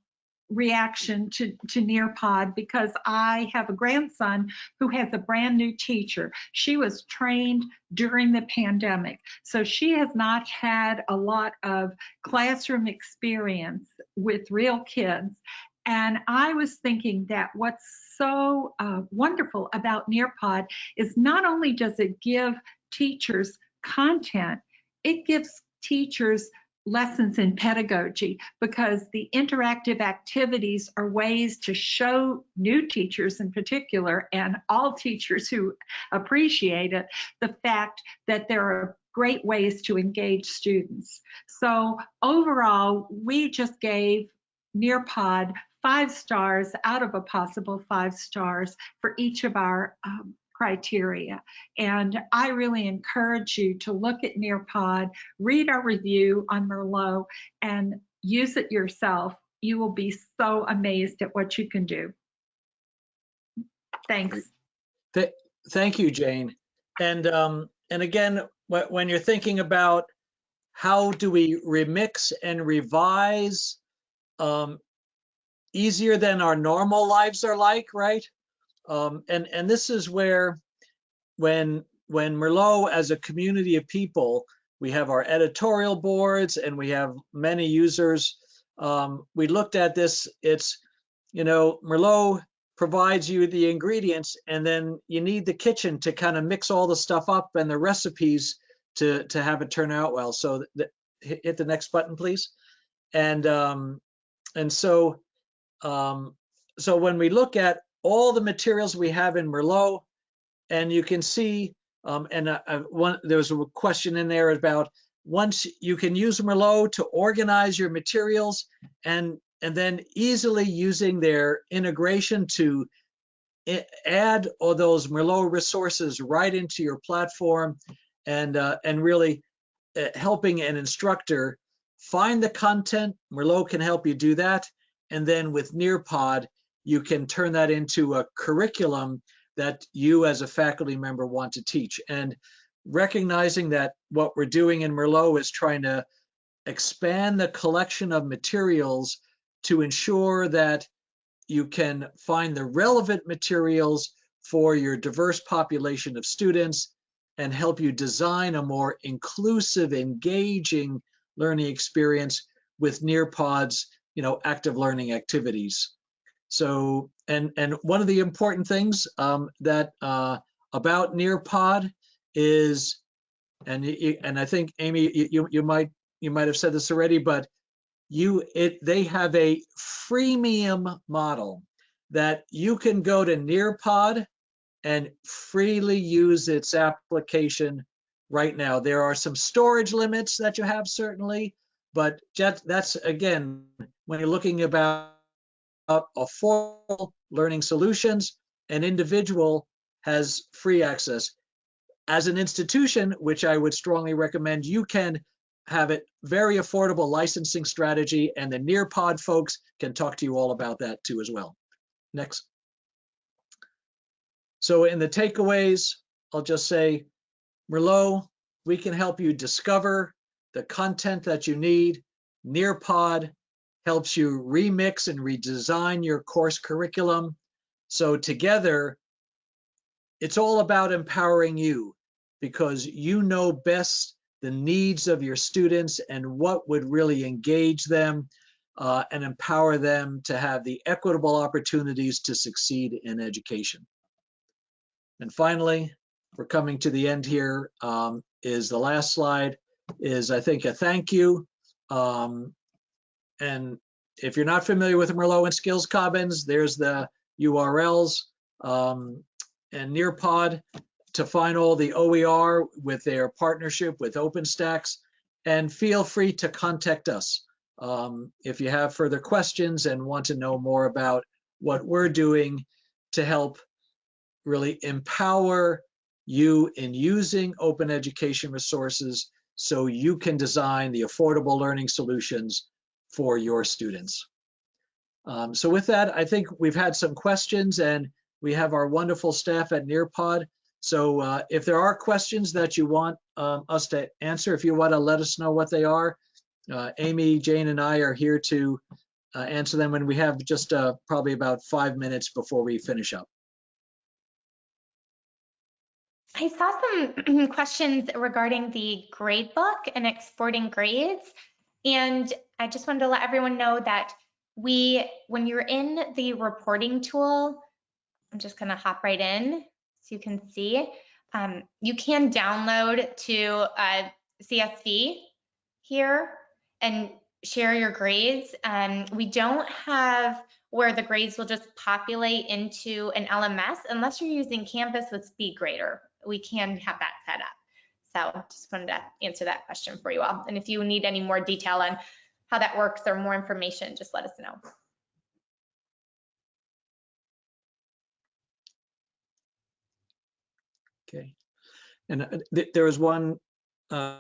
reaction to, to Nearpod because I have a grandson who has a brand new teacher. She was trained during the pandemic, so she has not had a lot of classroom experience with real kids. And I was thinking that what's so uh, wonderful about Nearpod is not only does it give teachers content, it gives teachers lessons in pedagogy because the interactive activities are ways to show new teachers in particular and all teachers who appreciate it the fact that there are great ways to engage students. So overall, we just gave Nearpod five stars out of a possible five stars for each of our um, criteria. And I really encourage you to look at Nearpod, read our review on Merlot, and use it yourself. You will be so amazed at what you can do. Thanks. Th thank you, Jane. And um, and again, when you're thinking about how do we remix and revise um, easier than our normal lives are like, right? Um, and and this is where when when Merlot as a community of people, we have our editorial boards and we have many users. Um, we looked at this. It's you know Merlot provides you the ingredients and then you need the kitchen to kind of mix all the stuff up and the recipes to to have it turn out well. So the, hit the next button, please. And um, and so um, so when we look at all the materials we have in Merlot, and you can see, um, and uh, uh, one, there was a question in there about once you can use Merlot to organize your materials and and then easily using their integration to add all those Merlot resources right into your platform and uh, and really uh, helping an instructor find the content. Merlot can help you do that. And then with Nearpod, you can turn that into a curriculum that you as a faculty member want to teach. And recognizing that what we're doing in Merlot is trying to expand the collection of materials to ensure that you can find the relevant materials for your diverse population of students and help you design a more inclusive, engaging learning experience with Nearpod's, you know, active learning activities. So, and and one of the important things um, that uh, about Nearpod is, and and I think Amy, you you- you might you might have said this already, but you it they have a freemium model that you can go to Nearpod and freely use its application right now. There are some storage limits that you have certainly, but just, that's again, when you're looking about affordable learning solutions, an individual has free access. As an institution, which I would strongly recommend, you can have it very affordable licensing strategy and the Nearpod folks can talk to you all about that too as well. Next. So in the takeaways, I'll just say, Merlot, we can help you discover the content that you need. Nearpod helps you remix and redesign your course curriculum. So together, it's all about empowering you because you know best the needs of your students and what would really engage them uh, and empower them to have the equitable opportunities to succeed in education. And finally, we're coming to the end here. Um, is the last slide is I think a thank you. Um, and if you're not familiar with Merlot and Skills Commons, there's the URLs um, and Nearpod to find all the OER with their partnership with OpenStax. And feel free to contact us um, if you have further questions and want to know more about what we're doing to help really empower you in using open education resources so you can design the affordable learning solutions for your students. Um, so with that, I think we've had some questions and we have our wonderful staff at Nearpod. So uh, if there are questions that you want um, us to answer, if you want to let us know what they are, uh, Amy, Jane, and I are here to uh, answer them when we have just uh, probably about five minutes before we finish up. I saw some [clears throat] questions regarding the grade book and exporting grades. And I just wanted to let everyone know that we, when you're in the reporting tool, I'm just gonna hop right in so you can see. Um, you can download to a CSV here and share your grades. Um, we don't have where the grades will just populate into an LMS unless you're using Canvas with SpeedGrader. We can have that set up. So just wanted to answer that question for you all. And if you need any more detail on how that works or more information, just let us know. Okay. And uh, th- there was one uh,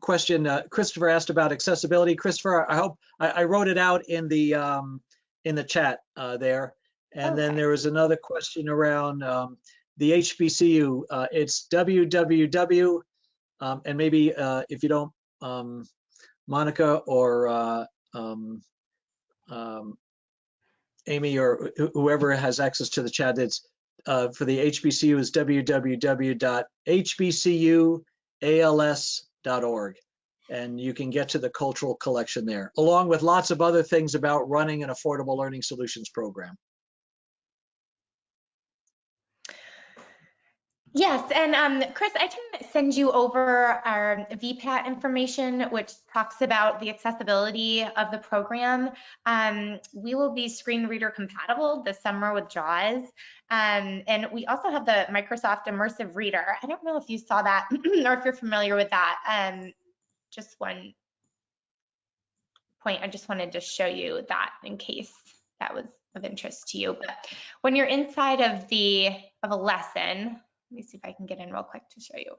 question uh, Christopher asked about accessibility. Christopher, I hope I, I wrote it out in the um, in the chat uh, there. And then there was another question around um, the HBCU. Uh, it's www. Um, and maybe uh, if you don't, um, Monica or uh, um, um, Amy or wh- whoever has access to the chat, it's uh, for the HBCU is www.hbcuals.org. And you can get to the cultural collection there, along with lots of other things about running an affordable learning solutions program. Yes, and um, Chris, I can send you over our VPAT information, which talks about the accessibility of the program. Um, we will be screen reader compatible this summer with JAWS. Um, and we also have the Microsoft Immersive Reader. I don't know if you saw that [clears throat] or if you're familiar with that. Um, just one point, I just wanted to show you that in case that was of interest to you. But when you're inside of the of a lesson, let me see if I can get in real quick to show you.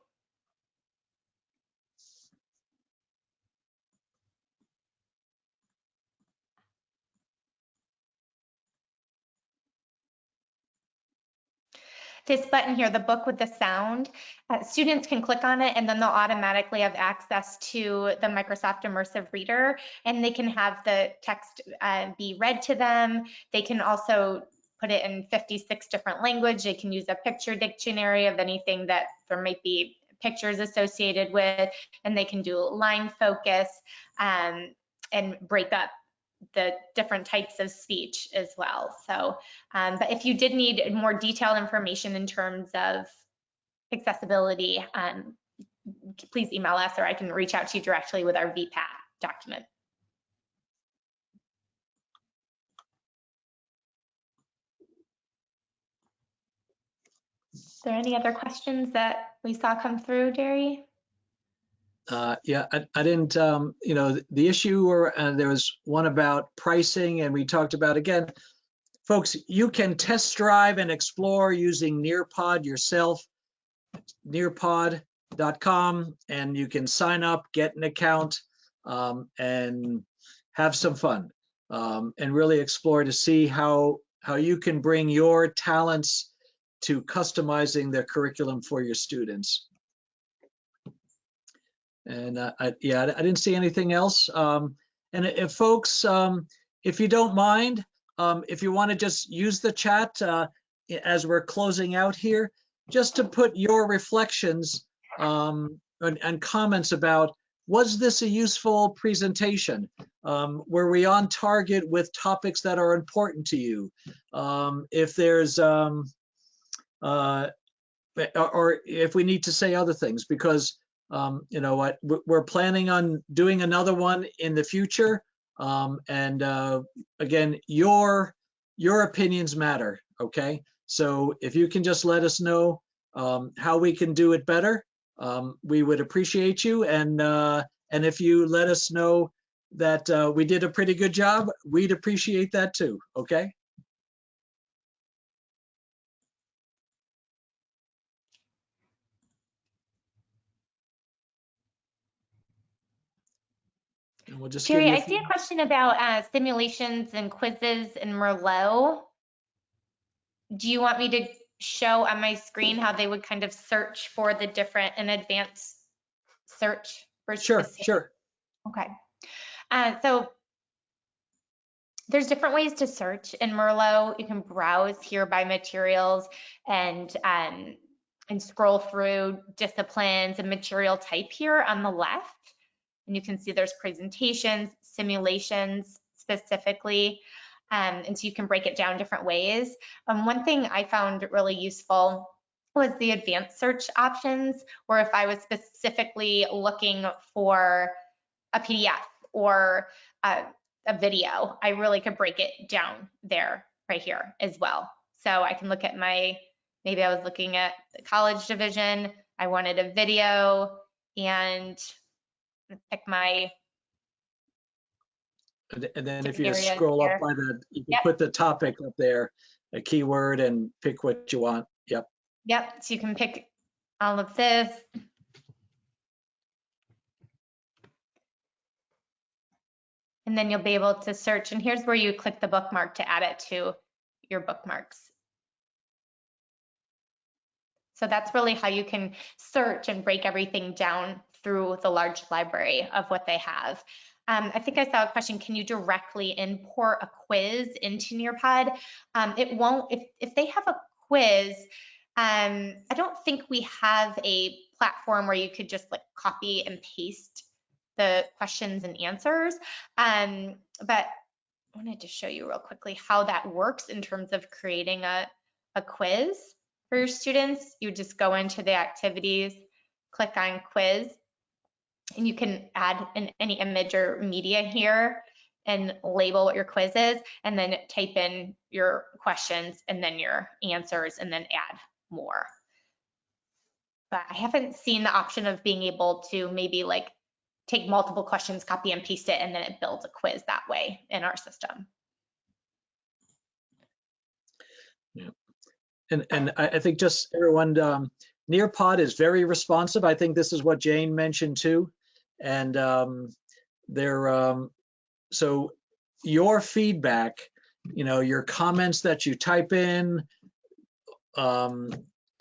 This button here, the book with the sound, uh, students can click on it and then they'll automatically have access to the Microsoft Immersive Reader and they can have the text uh, be read to them. They can also put it in 56 different language. They can use a picture dictionary of anything that there might be pictures associated with, and they can do line focus um, and break up the different types of speech as well. So, um, but if you did need more detailed information in terms of accessibility, um, please email us or I can reach out to you directly with our VPAT document. There any other questions that we saw come through, Jerry? Uh, yeah, I, I didn't, um, you know, the issue or uh, there was one about pricing and we talked about again, folks, you can test drive and explore using Nearpod yourself, nearpod.com, and you can sign up, get an account, um, and have some fun um, and really explore to see how how you can bring your talents to customizing their curriculum for your students. And uh, I, yeah, I didn't see anything else. Um, and if folks, um, if you don't mind, um, if you want to just use the chat uh, as we're closing out here, just to put your reflections um, and, and, comments about, was this a useful presentation? Um, were we on target with topics that are important to you? Um, if there's, uh, or if we need to say other things, because um, you know what, we're planning on doing another one in the future. Um, and uh, again, your your opinions matter, okay? So if you can just let us know um, how we can do it better, um, we would appreciate you. And uh, and if you let us know that uh, we did a pretty good job, we'd appreciate that too, okay? And we'll just Jerry, I see a question about uh, simulations and quizzes in Merlot. Do you want me to show on my screen how they would kind of search for the different and advanced search for Sure, specific- sure. Okay. Uh, so there's different ways to search in Merlot. You can browse here by materials and um, and scroll through disciplines and material type here on the left. And you can see there's presentations, simulations specifically. Um, and so you can break it down different ways. Um, one thing I found really useful was the advanced search options, where if I was specifically looking for a PDF or a, a video, I really could break it down there right here as well. So I can look at my, maybe I was looking at the college division, I wanted a video and pick my, And then if you scroll here. up by the, you can Yep. put the topic up there, a keyword and pick what you want. Yep. yep, so you can pick all of this. And then you'll be able to search, and here's where you click the bookmark to add it to your bookmarks. So that's really how you can search and break everything down through the large library of what they have. Um, I think I saw a question, can you directly import a quiz into Nearpod? Um, it won't, if, if they have a quiz, um, I don't think we have a platform where you could just like copy and paste the questions and answers. Um, but I wanted to show you real quickly how that works in terms of creating a, a quiz. For your students, you just go into the activities, click on quiz, and you can add in any image or media here and label what your quiz is, and then type in your questions and then your answers, and then add more. But I haven't seen the option of being able to maybe like take multiple questions, copy and paste it, and then it builds a quiz that way in our system. Yeah. And, and I, I think just everyone, um, Nearpod is very responsive. I think this is what Jane mentioned too. And, um, they're, um, so your feedback, you know, your comments that you type in, um,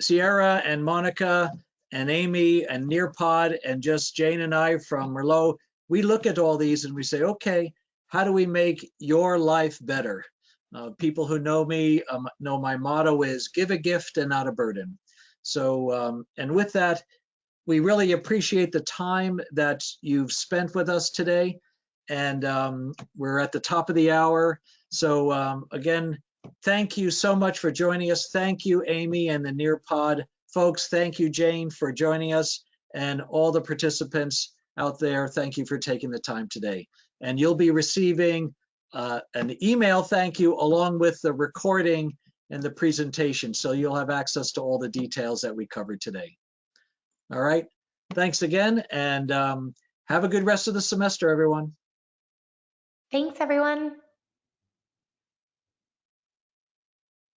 Sierra and Monica and Amy and Nearpod and just Jane and I from Merlot, we look at all these and we say, okay, how do we make your life better? Uh, people who know me um, know my motto is give a gift and not a burden. So, um, and with that, we really appreciate the time that you've spent with us today. And um, we're at the top of the hour. So um, again, thank you so much for joining us. Thank you, Amy and the Nearpod folks. Thank you, Jane, for joining us and all the participants out there. Thank you for taking the time today. And you'll be receiving uh, an email thank you along with the recording and the presentation. So you'll have access to all the details that we covered today. All right. Thanks again and um, have a good rest of the semester, everyone. Thanks, everyone.